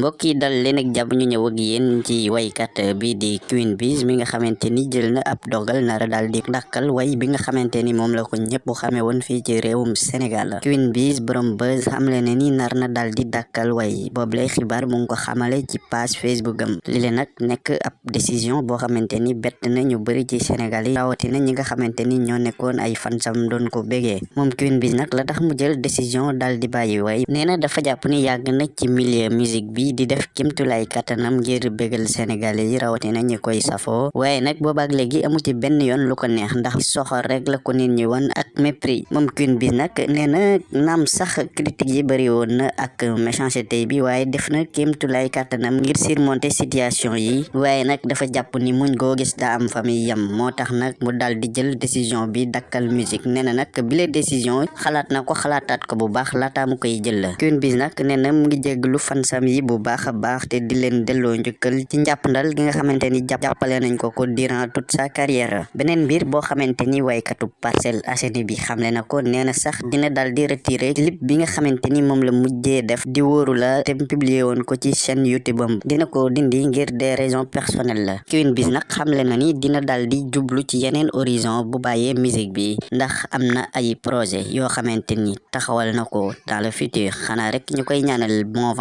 mbokk yi dal leen ak jàmm ñu ñëw ak yéen ci waykat bi di Queen Biz mi nga xamante ni jël na ab dogal nara daal di ndakkal way bi nga xamante ni moom la ko ñëpp xamee woon fii ci réewum Sénégal. Queen Biz borom buzz xamle ne ni nar na daal di dàkkal way. Boobu lay xibaar mu ngi ko xamale ci page Facebook am. Li leen nag nekk ab décision boo xamante ni bett na ñu bëri ci Sénégal yi rawatina ñi nga xamante ni ñoo nekkoon ay fansam doon ko bégee. Moom Queen Biz nag la tax mu jël décision daal di bàyyi way. Nee na dafa jàpp ni yàgg na ci milieu musique bi di def kimtulay katanam ngir bégal sénégalais yi rawatina ñi koy safoo waaye nag boobaak léegi amu ci benn yoon lu ko neex ndax soxor rek la ko nit ñi won ak mépris moom Queen Biz nag nee na naam sax critique yi bëri woon na ak méchanceté bi. Waaye def na kimtulay katanam ngir surmonter situation yi waaye nag dafa jàpp ni muñ goo gis daa am famille yam moo tax nag mu dal di jël décision bi dakkal musique nee na nag bile décision xalaat na ko xalaataat ko bu baax laataa mu koy jël Queen Biz nag nee na mu ngi jéglu fansam yi bu baax a baax te di leen delloo njukkal ci njàppandal gi nga xamante ni jàppale nañ ko ko durant toute sa carrière. Beneen mbir boo xamante ni waykatu Parcelles Assainies bi xamle na ko nee na sax dina dal di retirer clip bi nga xamante ni moom la mujjee def di wóoru la te publier woon ko ci chaîne YouTube am. Dina ko dindi ngir des raisons personnelles Queen Biz nag xamle na ni dina dal di jublu ci yeneen horizon bu bàyyee musique bi ndax am na ay projet yoo xamante ni taxawal na ko dans le futur. Xanaa rek ñu koy ñaanal bon